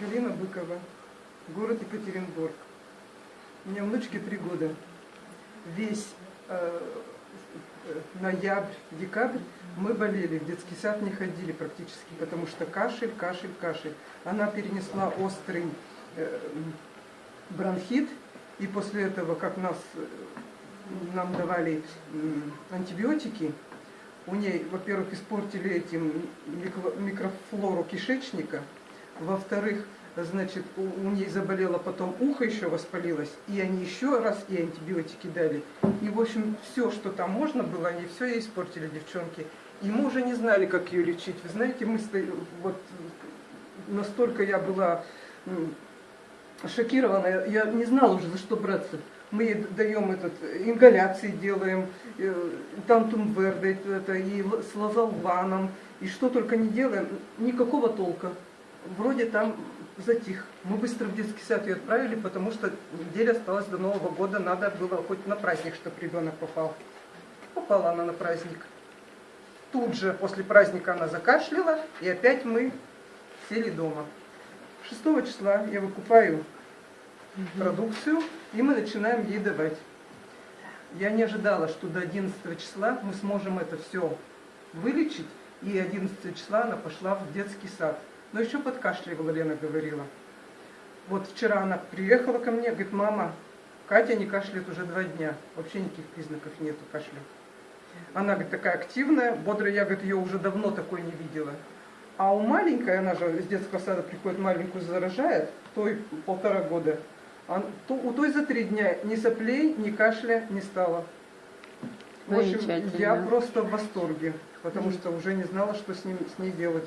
Галина Быкова, город Екатеринбург. У меня внучке три года. Весь э, э, ноябрь, декабрь мы болели, в детский сад не ходили практически, потому что кашель, кашель, кашель. Она перенесла острый э, бронхит, и после этого, как нас, э, нам давали м, антибиотики, у ней, во-первых, испортили этим микро- микрофлору кишечника, во-вторых, значит, у, у ней заболело потом ухо еще воспалилось, и они еще раз и антибиотики дали. И, в общем, все, что там можно было, они все ей испортили, девчонки. И мы уже не знали, как ее лечить. Вы знаете, мы вот настолько я была шокирована, я не знала уже, за что браться. Мы ей даем этот, ингаляции делаем, э, тантум верде, это, и с лазолваном, и что только не делаем, никакого толка. Вроде там затих. Мы быстро в детский сад ее отправили, потому что неделя осталась до Нового года, надо было хоть на праздник, чтобы ребенок попал. Попала она на праздник. Тут же после праздника она закашляла, и опять мы сели дома. 6 числа я выкупаю продукцию, и мы начинаем ей давать. Я не ожидала, что до 11 числа мы сможем это все вылечить, и 11 числа она пошла в детский сад. Но еще подкашливала, Лена говорила. Вот вчера она приехала ко мне, говорит, мама, Катя не кашляет уже два дня, вообще никаких признаков нету кашля. Она, говорит, такая активная, бодрая, я, говорит, ее уже давно такой не видела. А у маленькой, она же из детского сада приходит, маленькую заражает, той полтора года, а то- у той за три дня ни соплей, ни кашля не стало. В общем, я просто в восторге, потому что уже не знала, что с, ним, с ней делать.